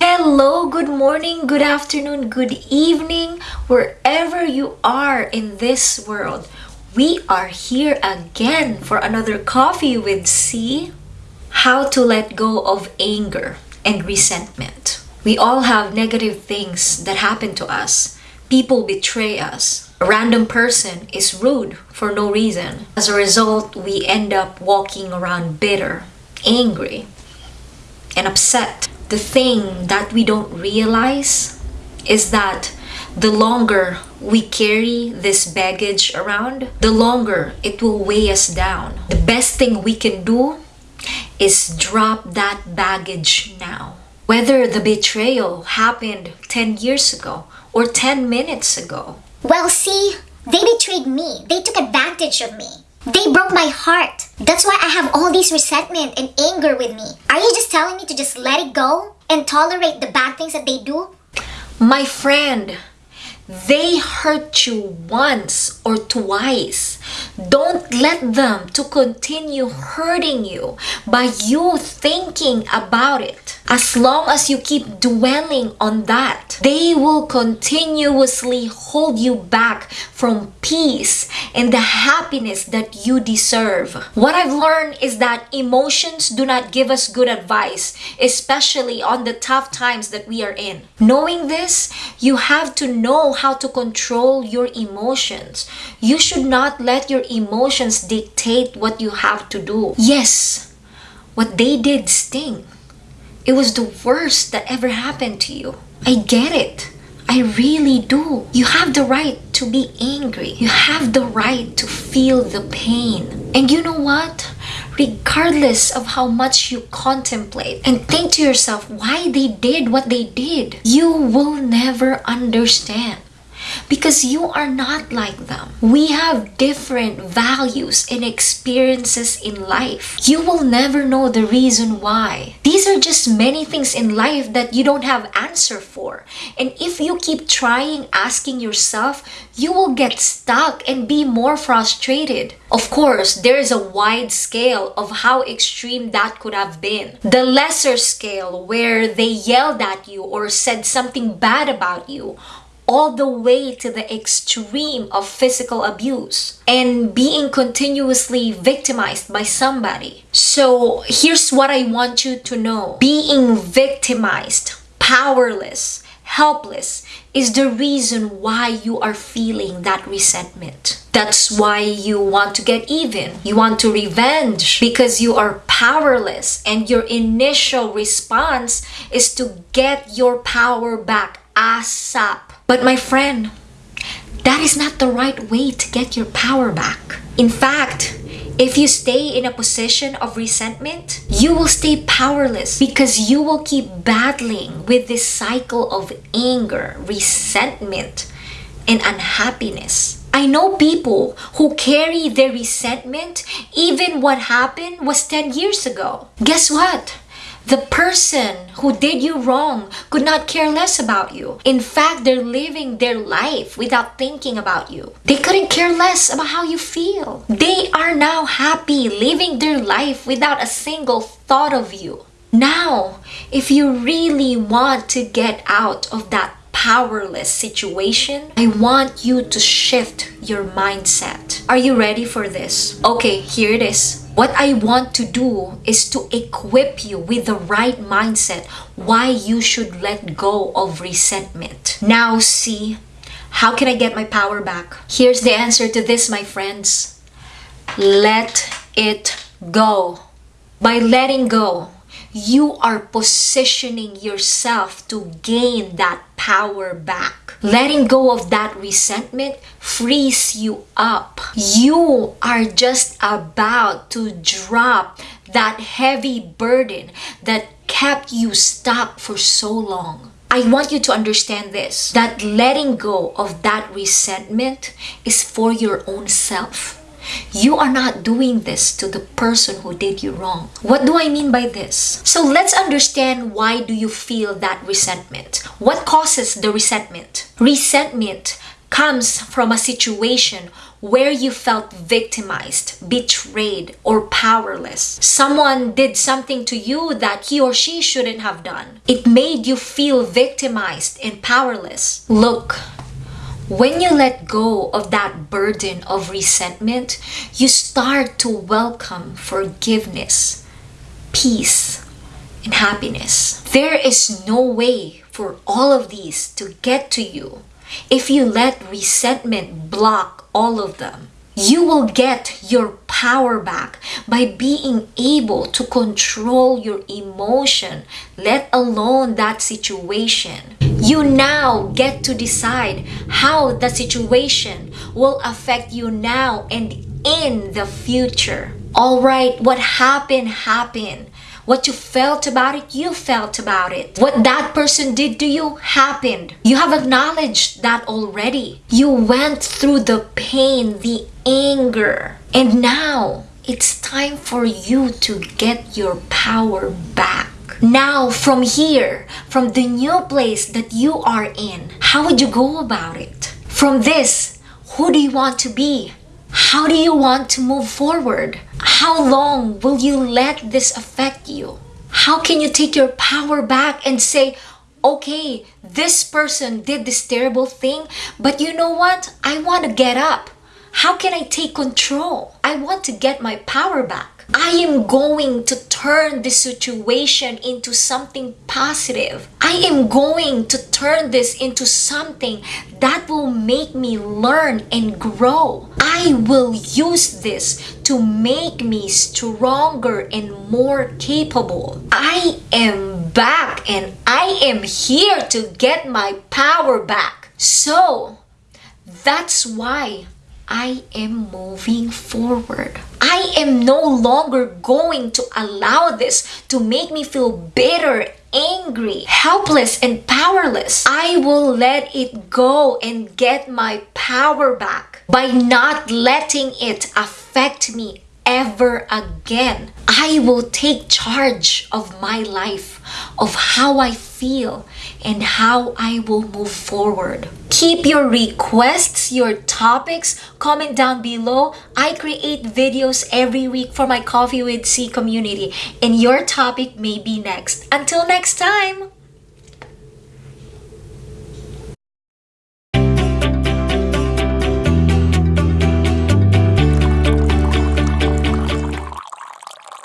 Hello, good morning, good afternoon, good evening, wherever you are in this world. We are here again for another coffee with C. How to let go of anger and resentment. We all have negative things that happen to us. People betray us. A random person is rude for no reason. As a result, we end up walking around bitter, angry, and upset. The thing that we don't realize is that the longer we carry this baggage around, the longer it will weigh us down. The best thing we can do is drop that baggage now. Whether the betrayal happened 10 years ago or 10 minutes ago, Well, see, they betrayed me. They took advantage of me. They broke my heart. That's why I have all this resentment and anger with me. Are you just telling me to just let it go and tolerate the bad things that they do? My friend, they hurt you once or twice. Don't let them to continue hurting you by you thinking about it. As long as you keep dwelling on that, they will continuously hold you back from peace and the happiness that you deserve. What I've learned is that emotions do not give us good advice, especially on the tough times that we are in. Knowing this, you have to know how to control your emotions. You should not let your emotions dictate what you have to do. Yes, what they did sting. It was the worst that ever happened to you. I get it. I really do. You have the right to be angry. You have the right to feel the pain. And you know what? Regardless of how much you contemplate and think to yourself why they did what they did, you will never understand because you are not like them. We have different values and experiences in life. You will never know the reason why. These are just many things in life that you don't have answer for. And if you keep trying asking yourself, you will get stuck and be more frustrated. Of course, there is a wide scale of how extreme that could have been. The lesser scale where they yelled at you or said something bad about you all the way to the extreme of physical abuse and being continuously victimized by somebody. So here's what I want you to know. Being victimized, powerless, helpless is the reason why you are feeling that resentment. That's why you want to get even. You want to revenge because you are powerless and your initial response is to get your power back ASAP. But my friend, that is not the right way to get your power back. In fact, if you stay in a position of resentment, you will stay powerless because you will keep battling with this cycle of anger, resentment, and unhappiness. I know people who carry their resentment even what happened was 10 years ago. Guess what? The person who did you wrong could not care less about you. In fact, they're living their life without thinking about you. They couldn't care less about how you feel. They are now happy living their life without a single thought of you. Now, if you really want to get out of that powerless situation, I want you to shift your mindset. Are you ready for this? Okay, here it is. What I want to do is to equip you with the right mindset why you should let go of resentment. Now, see, how can I get my power back? Here's the answer to this, my friends. Let it go. By letting go, you are positioning yourself to gain that power back. Letting go of that resentment frees you up. You are just about to drop that heavy burden that kept you stuck for so long. I want you to understand this that letting go of that resentment is for your own self. You are not doing this to the person who did you wrong. What do I mean by this? So let's understand why do you feel that resentment? What causes the resentment? Resentment comes from a situation where you felt victimized, betrayed, or powerless. Someone did something to you that he or she shouldn't have done. It made you feel victimized and powerless. Look, when you let go of that burden of resentment, you start to welcome forgiveness, peace, and happiness. There is no way for all of these to get to you if you let resentment block all of them. You will get your power back by being able to control your emotion, let alone that situation. You now get to decide how the situation will affect you now and in the future. Alright, what happened, happened. What you felt about it, you felt about it. What that person did to you happened. You have acknowledged that already. You went through the pain, the anger. And now it's time for you to get your power back. Now, from here, from the new place that you are in, how would you go about it? From this, who do you want to be? How do you want to move forward? How long will you let this affect you? How can you take your power back and say, okay, this person did this terrible thing, but you know what? I want to get up. How can I take control? I want to get my power back. I am going to turn this situation into something positive. I am going to turn this into something that will make me learn and grow. I will use this to make me stronger and more capable. I am back and I am here to get my power back. So, that's why I am moving forward. I am no longer going to allow this to make me feel bitter, angry, helpless, and powerless. I will let it go and get my power back by not letting it affect me ever again. I will take charge of my life, of how I feel, and how I will move forward. Keep your requests, your topics, comment down below. I create videos every week for my Coffee with C community, and your topic may be next. Until next time!